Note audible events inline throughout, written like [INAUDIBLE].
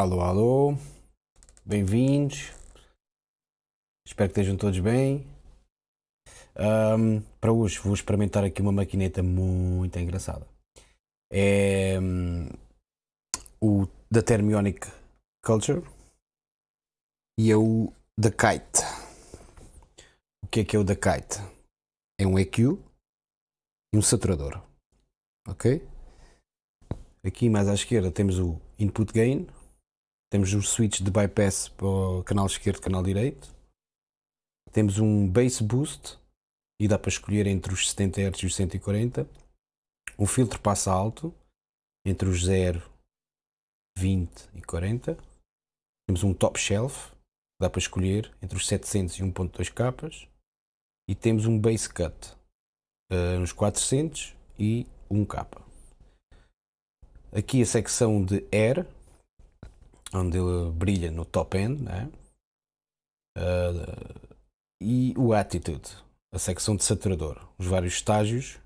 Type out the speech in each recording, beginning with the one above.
Alô, alô, bem-vindos. Espero que estejam todos bem. Ahm, para hoje vou experimentar aqui uma maquineta muito engraçada. É hum, o da Thermionic Culture e é o da Kite. O que é que é o da Kite? É um EQ e um saturador. Ok? Aqui mais à esquerda temos o input gain, temos um switch de bypass para o canal esquerdo e canal direito, temos um bass boost e dá para escolher entre os 70 Hz e os 140, um filtro passa alto entre os 0, 20 e 40, temos um top shelf, dá para escolher entre os 700 e 1.2 capas, e temos um bass cut uh, nos 400 e 1 capa. Aqui a secção de Air, onde ele brilha no top end, né? Uh, e o Attitude, a secção de saturador, os vários estágios,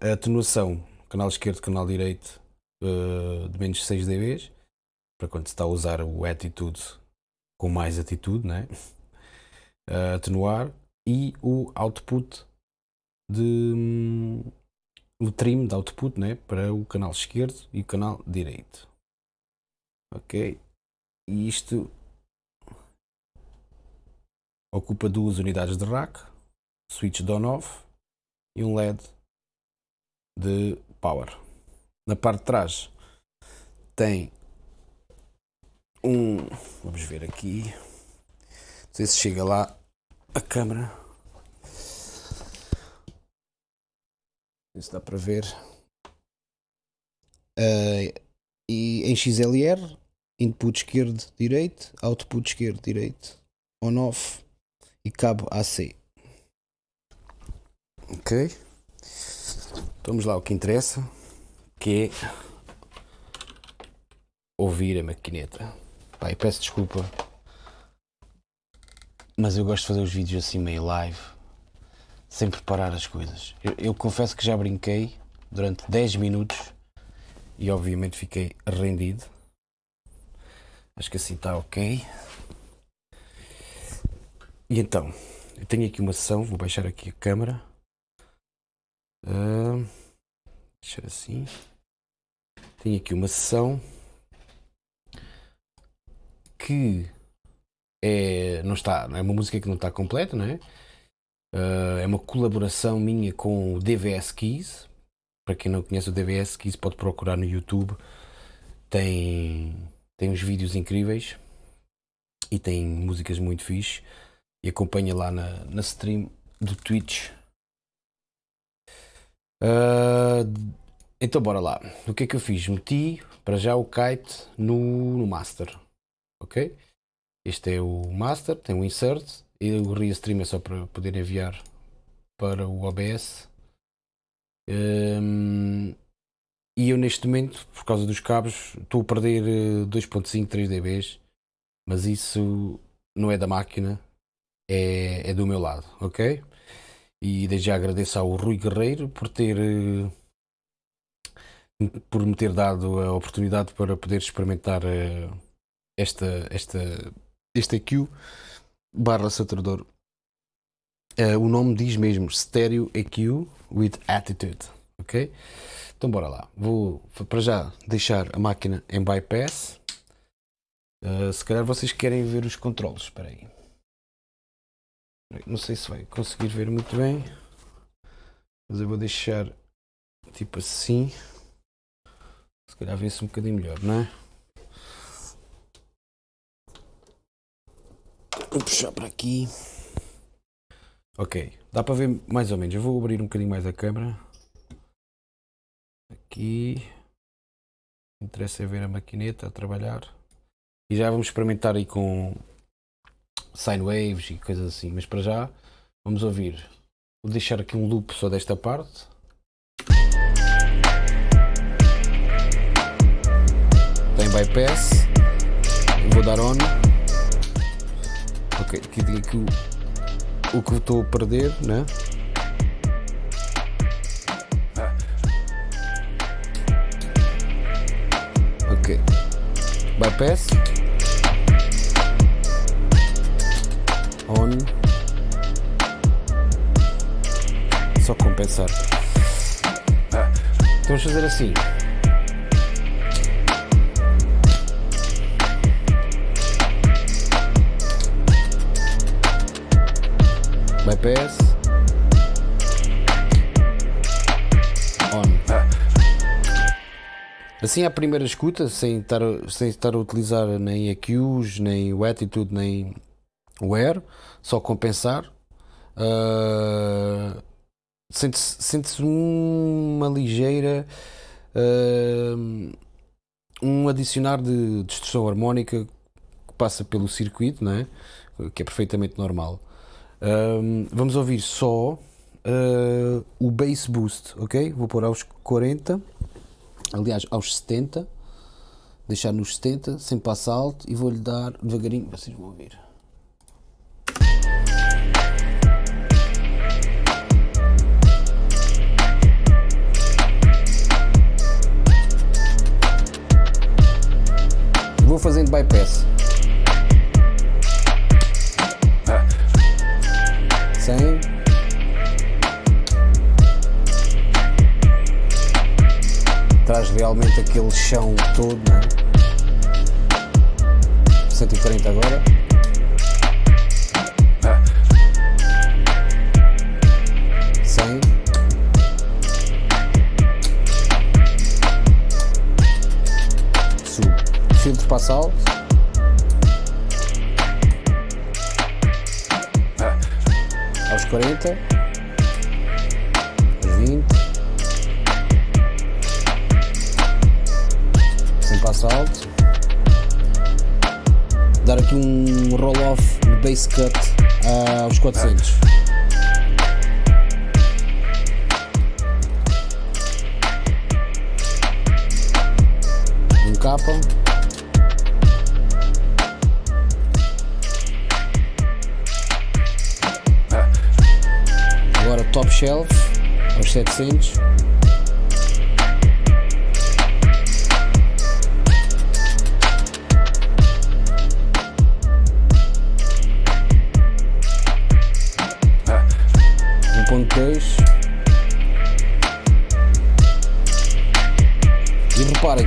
a atenuação, canal esquerdo, canal direito, uh, de menos 6 dB, para quando se está a usar o Attitude com mais atitude, né? [LAUGHS] Uh, atenuar, e o output de o trim de output né, para o canal esquerdo e o canal direito. Ok? E isto ocupa duas unidades de rack, switch on-off e um LED de power. Na parte de trás tem um, vamos ver aqui, não sei se chega lá a câmera. se dá para ver. Uh, e em XLR, input esquerdo, direito, output esquerdo, direito, on-off e cabo AC. Ok? Vamos lá o que interessa, que é ouvir a maquineta. Pai, peço desculpa, mas eu gosto de fazer os vídeos assim meio live sem preparar as coisas. Eu, eu, confesso que já brinquei durante 10 minutos e obviamente fiquei rendido. Acho que assim está ok. E então, eu tenho aqui uma sessão, vou baixar aqui a câmera. Uh, deixar assim. Tenho aqui uma sessão que é, não está, é uma música que não está completa, não é? Uh, é uma colaboração minha com o DVS Keys. Para quem não conhece o DVS Keys, pode procurar no YouTube. Tem, tem uns vídeos incríveis e tem músicas muito fixe. E acompanha lá na, na stream do Twitch. Uh, então, bora lá. O que é que eu fiz? Meti para já o kite no, no master. Ok? Este é o master, tem o insert e o Restream é só para poder enviar para o OBS. Um, e eu neste momento, por causa dos cabos, estou a perder 2.5, 3 dB, mas isso não é da máquina, é, é do meu lado, ok? E desde já agradeço ao Rui Guerreiro por ter por me ter dado a oportunidade para poder experimentar eh, esta, esta, este EQ barra saturador. O nome diz mesmo Stereo EQ with Attitude. Ok? Então bora lá. Vou para já deixar a máquina em bypass. Uh, se calhar vocês querem ver os controles. Espera aí. Não sei se vai conseguir ver muito bem. Mas eu vou deixar tipo assim. Se calhar vê-se um bocadinho melhor, não é? Vou puxar para aqui. Ok, dá para ver mais ou menos. Eu vou abrir um bocadinho mais a câmera. Aqui. Interessa é ver a maquineta a trabalhar. E já vamos experimentar aí com sine waves e coisas assim. Mas para já, vamos ouvir. Vou deixar aqui um loop só desta parte. Tem bypass. Vou dar on. Ok, aqui diga que o, o que estou a perder, né? Bypass on. Só compensar. Vamos fazer assim. Bypass assim à primeira escuta sem estar, sem estar a utilizar nem EQs, nem o Attitude, nem o Air, só compensar uh, sente-se sente uma ligeira uh, um adicionar de distorção harmónica que passa pelo circuito, não é? que é perfeitamente normal. Um, vamos ouvir só uh, o bass boost, ok? Vou pôr aos 40, aliás aos 70, deixar nos 70, sem passar alto e vou-lhe dar devagarinho, vocês vão ouvir. Vou fazendo bypass. Realmente aquele chão todo, não é? 140 agora. Filtro passa alto. aos 40, sem passo alto, dar aqui um roll-off de base cut aos 400. Um capa. top shelf aos 700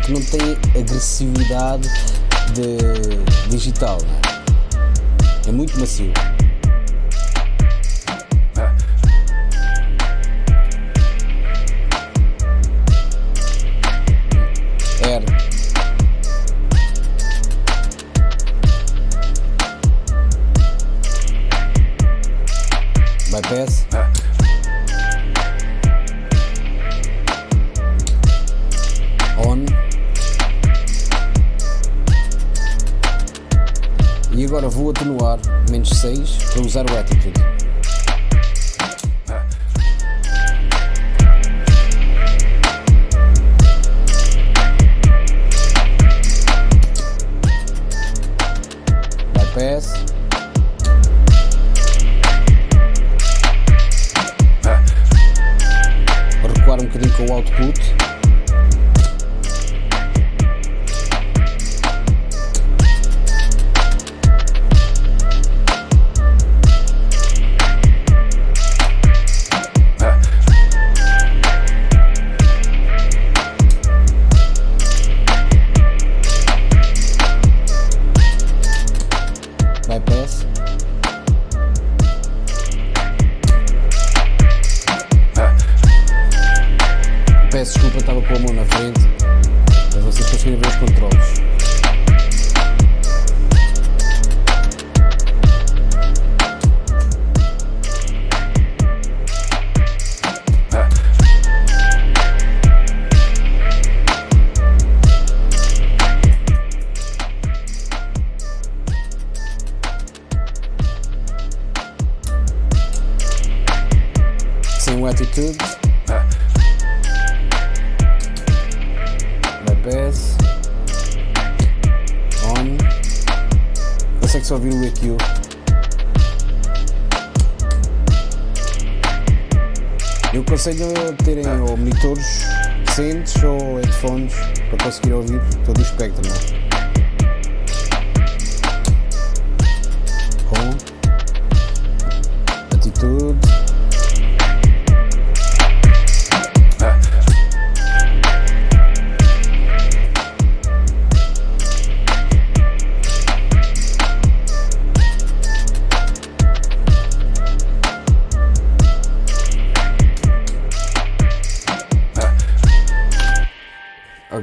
que não tem agressividade de digital é? é muito macio bypass. Agora vou atenuar menos 6 para usar o attitude. agree with you. Eu aconselho a terem tá. ou monitores decentes ou headphones para conseguir ouvir todo o espectro. É? Com atitude.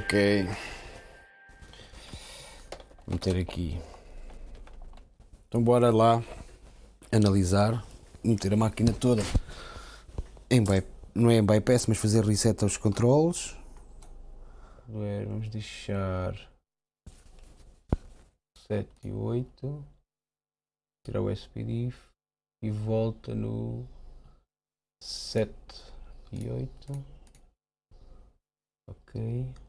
Ok. Vou meter aqui. Então bora lá analisar, meter a máquina toda em não é em bypass, mas fazer reset aos controles. Vamos deixar 7 e 8. Tirar o SPDIF e volta no 7 e 8. Ok.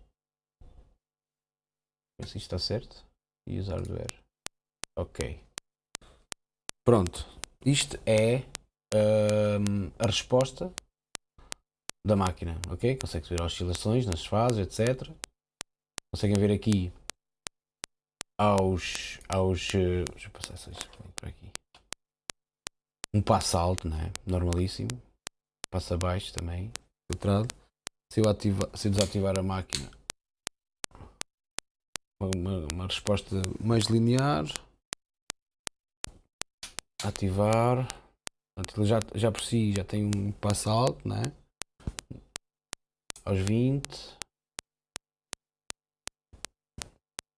Se isto está certo. E usar hardware. Ok. Pronto. Isto é um, a resposta da máquina. Ok? Consegue ver oscilações nas fases, etc. Conseguem ver aqui aos. aos uh, deixa eu passar isso por aqui. Um passo alto, né? Normalíssimo. Passo abaixo também. Filtrado. Se eu, ativar, se eu desativar a máquina uma, uma resposta mais linear. Ativar. Portanto, ele já, já por si já tem um passo alto, né? Aos 20.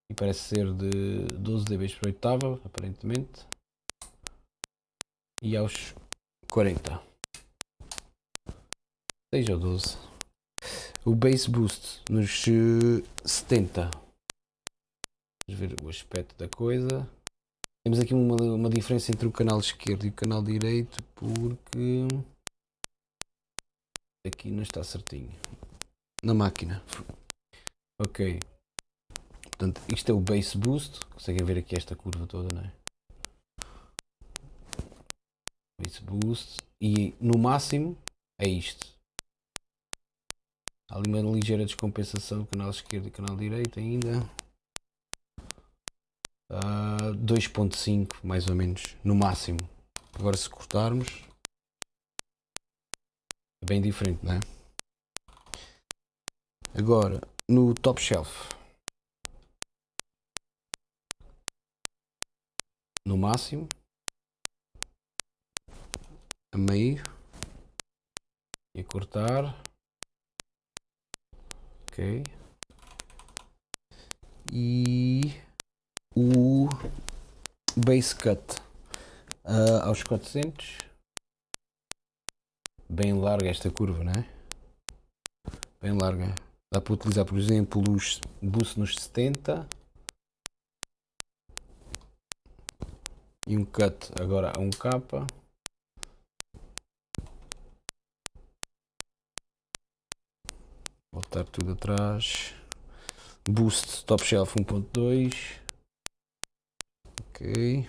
E parece ser de 12 dB por oitava, aparentemente. E aos 40. 6 ou 12. O Bass Boost nos 70 ver o aspecto da coisa. Temos aqui uma, uma diferença entre o canal esquerdo e o canal direito porque aqui não está certinho na máquina. Ok. Portanto, isto é o base boost. Conseguem ver aqui esta curva toda, não é? Base boost. E no máximo é isto. Há ali uma ligeira descompensação do canal esquerdo e canal direito ainda. Uh, ah, 2.5 mais ou menos no máximo. Agora se cortarmos é bem diferente não é? agora no top shelf. No máximo a meio e cortar. Ok. E o base cut uh, aos 400 bem larga esta curva não é? bem larga. Dá para utilizar por exemplo os boost nos 70 e um cut agora a 1k voltar tudo atrás. Boost top shelf 1.2 Ok.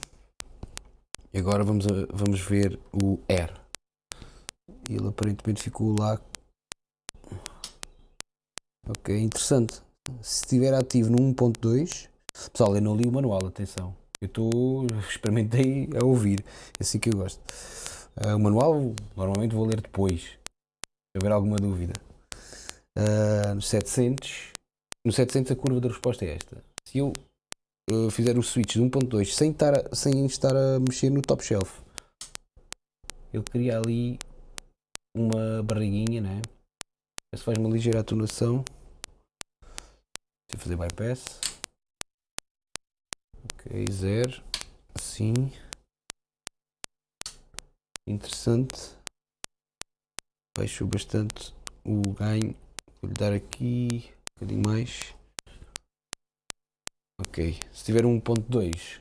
E agora vamos, a, vamos ver o R. Ele aparentemente ficou lá. Ok, interessante. Se estiver ativo no 1.2, pessoal, eu não li o manual, atenção. Eu estou, experimentei a ouvir, é assim que eu gosto. Uh, o manual normalmente vou ler depois, se houver alguma dúvida. Uh, no 700, no 700 a curva da resposta é esta. Se eu uh, fizer o switch de 1.2 sem estar, a, sem estar a mexer no top shelf, ele cria ali uma barriguinha, né? Se faz uma ligeira atonação. Se fazer bypass. Ok, zero. Assim. Interessante. Baixou bastante o ganho. Vou lhe dar aqui um bocadinho mais. Ok, se tiver 1.2,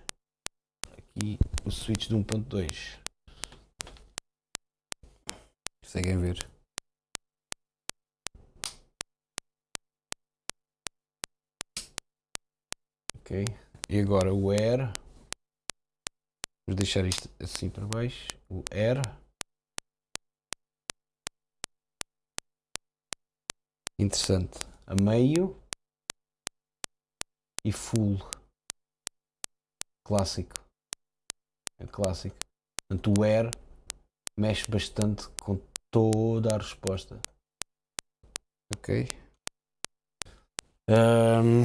aqui o switch de 1.2, conseguem ver. Ok, e agora o air, vamos deixar isto assim para baixo, o air. Interessante, a meio e full. Clássico. É clássico. Portanto, o air mexe bastante com toda a resposta. Ok? Um,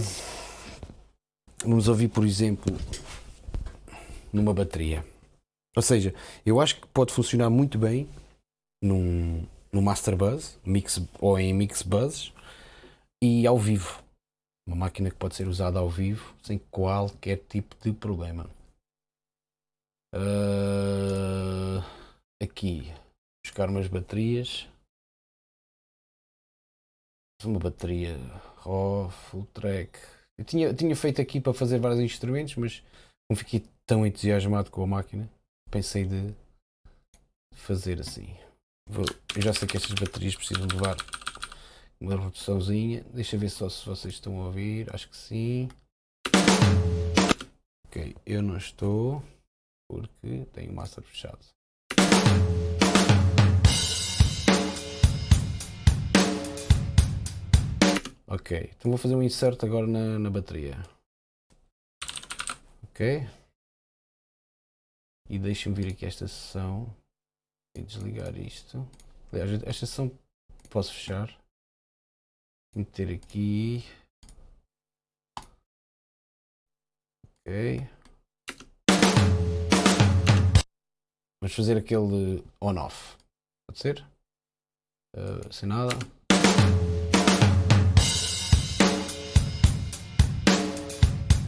vamos ouvir, por exemplo, numa bateria. Ou seja, eu acho que pode funcionar muito bem num, num Master Buzz mix, ou em Mix Buzz e ao vivo. Uma máquina que pode ser usada ao vivo sem qualquer tipo de problema. Uh, aqui, buscar umas baterias. Uma bateria RAW, full track. Eu tinha, tinha feito aqui para fazer vários instrumentos, mas não fiquei tão entusiasmado com a máquina. Pensei de fazer assim. Vou, eu já sei que estas baterias precisam levar uma reduçãozinha. Deixa ver só se vocês estão a ouvir. Acho que sim. Ok, eu não estou porque tenho o master fechado. Ok, então vou fazer um insert agora na, na bateria. Ok. E deixa-me vir aqui esta sessão e desligar isto. Aliás, esta sessão posso fechar. Meter aqui. Ok. Vamos fazer aquele on-off. Pode ser? Uh, sem nada.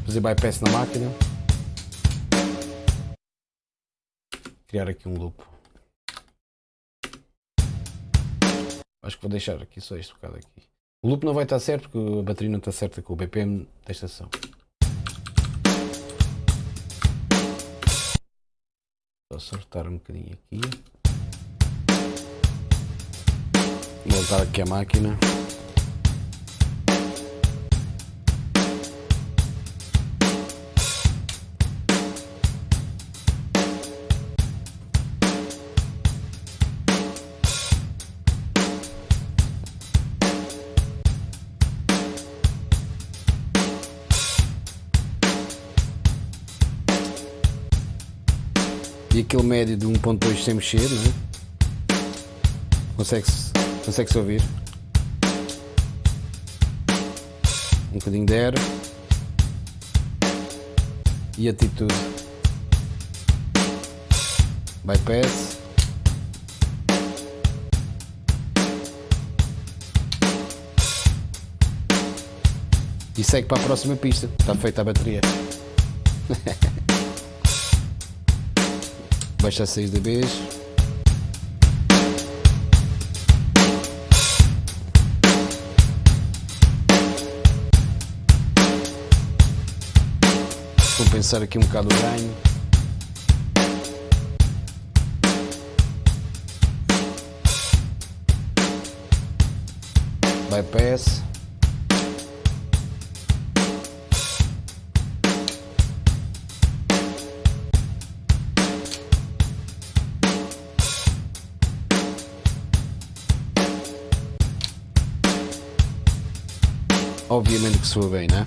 Fazer bypass na máquina. Criar aqui um loop. Acho que vou deixar aqui só este bocado aqui. O loop não vai estar certo porque a bateria não está certa com o BPM da estação. Vou acertar um bocadinho aqui. Voltar aqui a máquina. E aquele médio de 1.2 sem mexer, não é? Consegue-se consegue -se ouvir. Um bocadinho de air. E atitude. Bypass. E segue para a próxima pista. Está feita a bateria. [LAUGHS] baixa 6 dBs. Compensar aqui um bocado o ganho. Bypass. Soa bem, né?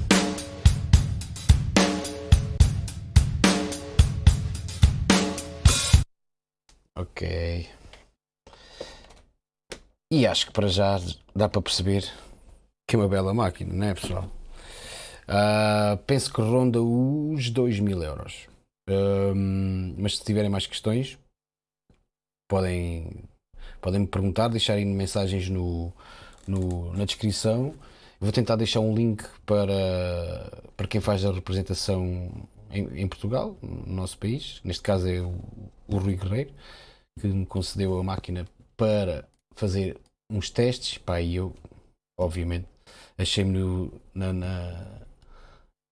Ok. E acho que para já dá para perceber que é uma bela máquina, não é pessoal? Uh, penso que ronda os 2 mil euros. mas se tiverem mais questões, podem, podem me perguntar, deixarem mensagens no, no, na descrição Vou tentar deixar um link para, para quem faz a representação em, em Portugal, no nosso país. Neste caso é o, o Rui Guerreiro, que me concedeu a máquina para fazer uns testes. Pá, e eu, obviamente, achei-me na, na,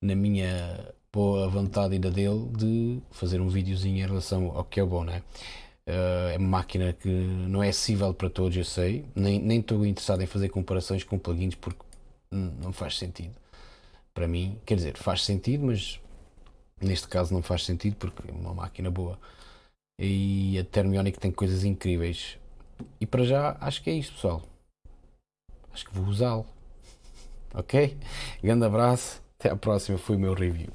na, minha boa vontade e da dele de fazer um videozinho em relação ao que é bom, né? Uh, é uma máquina que não é acessível para todos, eu sei. Nem, estou interessado em fazer comparações com plugins porque não faz sentido. Para mim, quer dizer, faz sentido, mas neste caso não faz sentido porque é uma máquina boa. E a Thermionic tem coisas incríveis. E para já acho que é isto, pessoal. Acho que vou usá-lo. Ok? Grande abraço. Até à próxima. Foi o meu review.